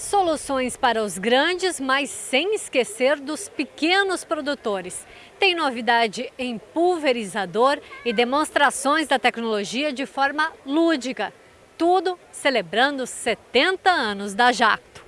Soluções para os grandes, mas sem esquecer dos pequenos produtores. Tem novidade em pulverizador e demonstrações da tecnologia de forma lúdica. Tudo celebrando 70 anos da Jacto.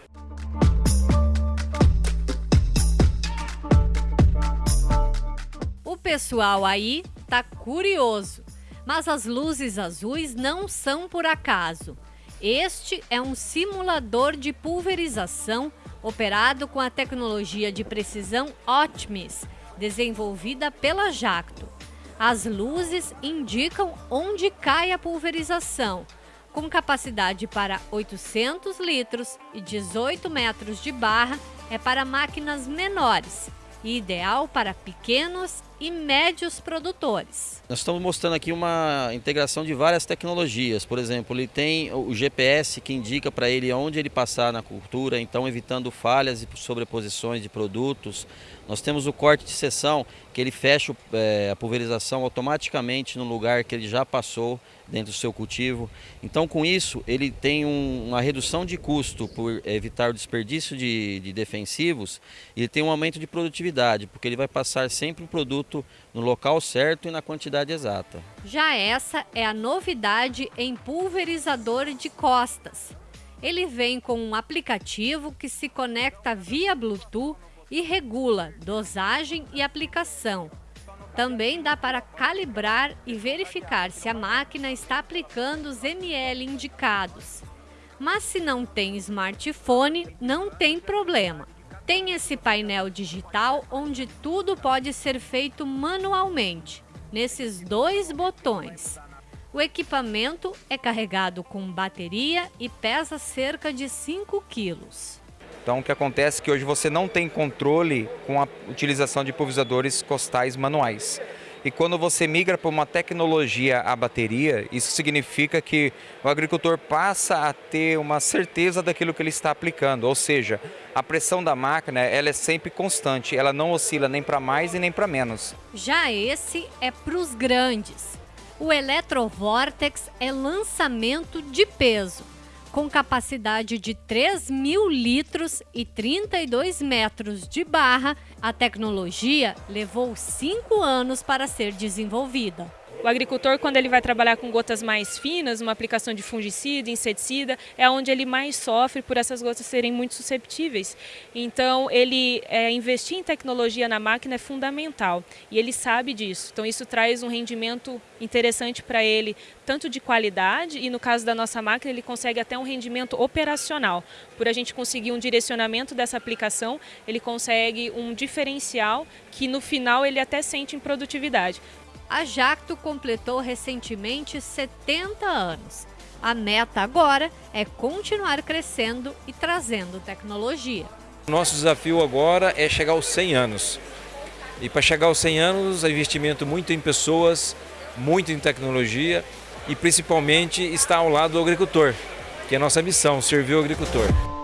O pessoal aí tá curioso, mas as luzes azuis não são por acaso. Este é um simulador de pulverização operado com a tecnologia de precisão Optimis, desenvolvida pela Jacto. As luzes indicam onde cai a pulverização, com capacidade para 800 litros e 18 metros de barra, é para máquinas menores e ideal para pequenos e médios produtores. Nós estamos mostrando aqui uma integração de várias tecnologias. Por exemplo, ele tem o GPS que indica para ele onde ele passar na cultura, então evitando falhas e sobreposições de produtos. Nós temos o corte de seção, que ele fecha é, a pulverização automaticamente no lugar que ele já passou dentro do seu cultivo. Então, com isso, ele tem um, uma redução de custo por evitar o desperdício de, de defensivos e tem um aumento de produtividade, porque ele vai passar sempre o produto produto no local certo e na quantidade exata. Já essa é a novidade em pulverizador de costas. Ele vem com um aplicativo que se conecta via Bluetooth e regula dosagem e aplicação. Também dá para calibrar e verificar se a máquina está aplicando os ml indicados. Mas se não tem smartphone, não tem problema. Tem esse painel digital onde tudo pode ser feito manualmente, nesses dois botões. O equipamento é carregado com bateria e pesa cerca de 5 quilos. Então o que acontece é que hoje você não tem controle com a utilização de pulverizadores costais manuais. E quando você migra para uma tecnologia a bateria, isso significa que o agricultor passa a ter uma certeza daquilo que ele está aplicando, ou seja, a pressão da máquina ela é sempre constante, ela não oscila nem para mais e nem para menos. Já esse é para os grandes. O Electrovortex é lançamento de peso com capacidade de 3 mil litros e 32 metros de barra, a tecnologia levou cinco anos para ser desenvolvida. O agricultor, quando ele vai trabalhar com gotas mais finas, uma aplicação de fungicida, inseticida, é onde ele mais sofre por essas gotas serem muito susceptíveis. Então, ele é, investir em tecnologia na máquina é fundamental e ele sabe disso. Então, isso traz um rendimento interessante para ele, tanto de qualidade e no caso da nossa máquina ele consegue até um rendimento operacional. Por a gente conseguir um direcionamento dessa aplicação, ele consegue um diferencial que no final ele até sente em produtividade. A Jacto completou recentemente 70 anos. A meta agora é continuar crescendo e trazendo tecnologia. Nosso desafio agora é chegar aos 100 anos. E para chegar aos 100 anos, é investimento muito em pessoas, muito em tecnologia e principalmente estar ao lado do agricultor, que é a nossa missão, servir o agricultor.